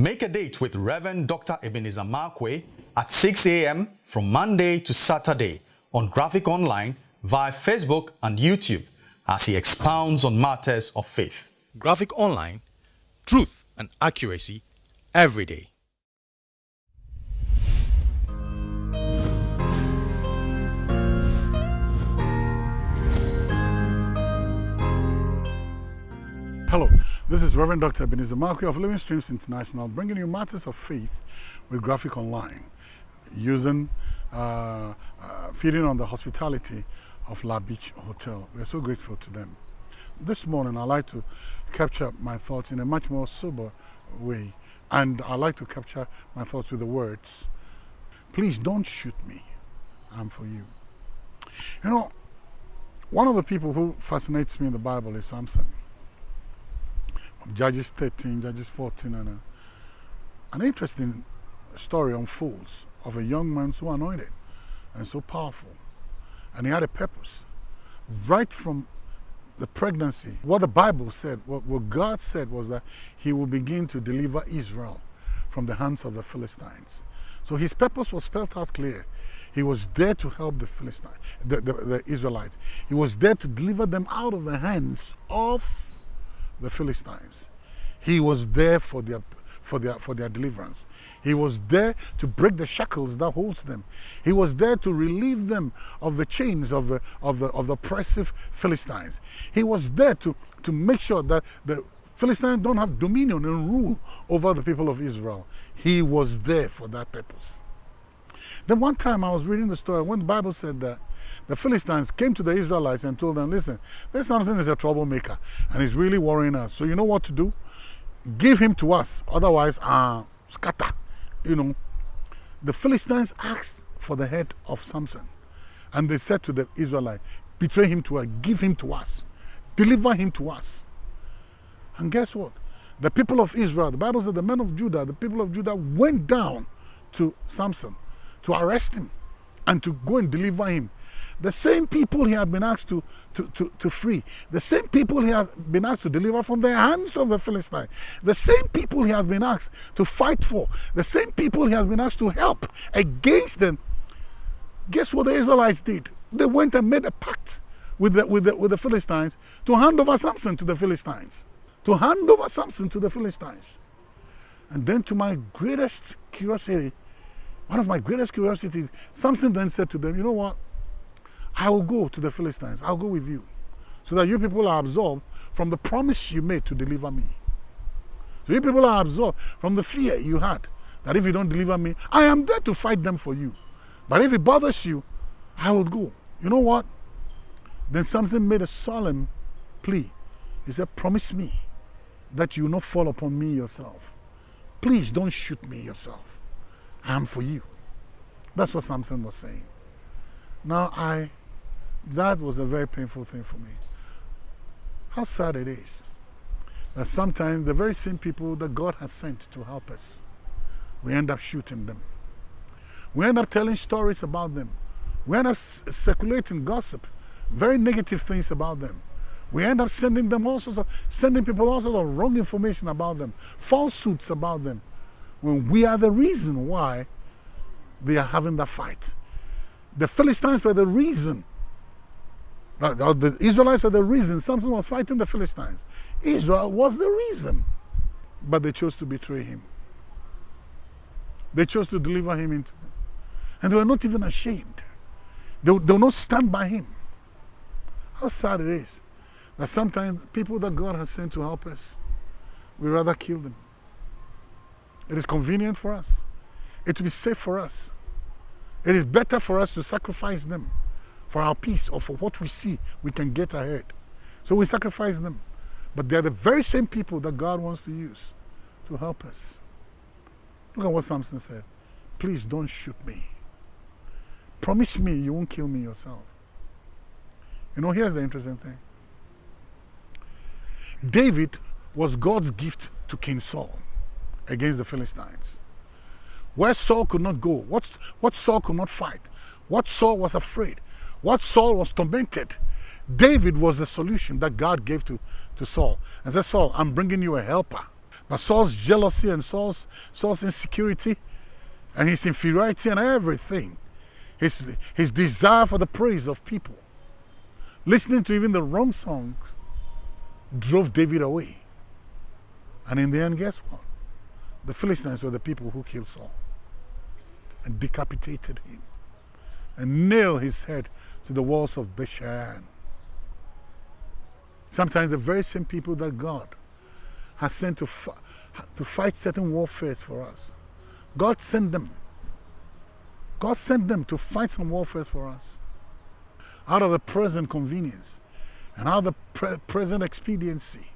Make a date with Reverend Dr. Ebenezer Markwei at 6 a.m. from Monday to Saturday on Graphic Online via Facebook and YouTube as he expounds on matters of faith. Graphic Online, truth and accuracy every day. Hello, this is Reverend Dr. Ebenezer Markwei of Living Streams International bringing you matters of faith with Graphic Online using uh, uh, feeding on the hospitality of La Beach Hotel. We're so grateful to them. This morning I'd like to capture my thoughts in a much more sober way and I'd like to capture my thoughts with the words, please don't shoot me, I'm for you. You know, one of the people who fascinates me in the Bible is Samson. Judges 13, Judges 14, and a, an interesting story unfolds of a young man so anointed and so powerful. And he had a purpose. Right from the pregnancy, what the Bible said, what, what God said was that he will begin to deliver Israel from the hands of the Philistines. So his purpose was spelled out clear. He was there to help the Philistines, the, the, the Israelites. He was there to deliver them out of the hands of the Philistines. He was there for their, for their, for their deliverance. He was there to break the shackles that holds them. He was there to relieve them of the chains of the, of the, of the oppressive Philistines. He was there to, to make sure that the Philistines don't have dominion and rule over the people of Israel. He was there for that purpose. Then one time I was reading the story when the Bible said that the Philistines came to the Israelites and told them, listen, this Samson is a troublemaker and he's really worrying us. So you know what to do? Give him to us. Otherwise, uh, scatter. You know, the Philistines asked for the head of Samson. And they said to the Israelites, betray him to us, give him to us, deliver him to us. And guess what? The people of Israel, the Bible said the men of Judah, the people of Judah went down to Samson to arrest him and to go and deliver him. The same people he had been asked to, to, to, to free, the same people he has been asked to deliver from the hands of the Philistines, the same people he has been asked to fight for, the same people he has been asked to help against them. Guess what the Israelites did? They went and made a pact with the, with the, with the Philistines to hand over Samson to the Philistines. To hand over Samson to the Philistines. And then to my greatest curiosity, one of my greatest curiosities, Samson then said to them, you know what? I will go to the Philistines. I'll go with you. So that you people are absorbed from the promise you made to deliver me. So you people are absorbed from the fear you had that if you don't deliver me, I am there to fight them for you. But if it bothers you, I will go. You know what? Then Samson made a solemn plea. He said, Promise me that you will not fall upon me yourself. Please don't shoot me yourself. I am for you. That's what Samson was saying. Now I that was a very painful thing for me. How sad it is that sometimes the very same people that God has sent to help us, we end up shooting them. We end up telling stories about them. We end up circulating gossip, very negative things about them. We end up sending them all sorts of, sending people all sorts of wrong information about them, falsehoods about them, when we are the reason why they are having that fight. The Philistines were the reason the Israelites were the reason Samson was fighting the Philistines. Israel was the reason. But they chose to betray him. They chose to deliver him into them. And they were not even ashamed. They, they will not stand by him. How sad it is that sometimes people that God has sent to help us, we rather kill them. It is convenient for us. It will be safe for us. It is better for us to sacrifice them for our peace or for what we see we can get ahead. So we sacrifice them. But they're the very same people that God wants to use to help us. Look at what Samson said. Please don't shoot me. Promise me you won't kill me yourself. You know, here's the interesting thing. David was God's gift to King Saul against the Philistines. Where Saul could not go, what, what Saul could not fight, what Saul was afraid, what Saul was tormented, David was the solution that God gave to, to Saul. And said, Saul, I'm bringing you a helper But Saul's jealousy and Saul's, Saul's insecurity and his inferiority and everything, his, his desire for the praise of people, listening to even the wrong songs, drove David away. And in the end, guess what? The Philistines were the people who killed Saul and decapitated him and nailed his head to the walls of Bethshan. Sometimes the very same people that God has sent to, to fight certain warfares for us, God sent them. God sent them to fight some warfares for us. Out of the present convenience and out of the pre present expediency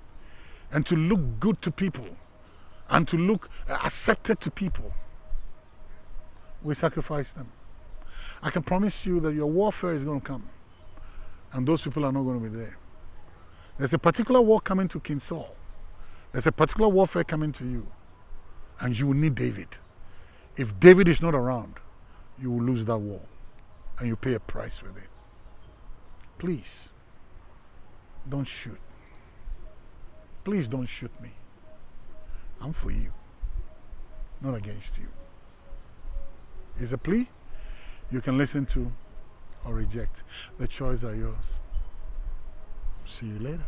and to look good to people and to look uh, accepted to people, we sacrifice them. I can promise you that your warfare is going to come and those people are not going to be there. There's a particular war coming to King Saul. There's a particular warfare coming to you. And you will need David. If David is not around, you will lose that war. And you pay a price with it. Please, don't shoot. Please don't shoot me. I'm for you, not against you. Is a plea you can listen to or reject. The choice are yours. See you later.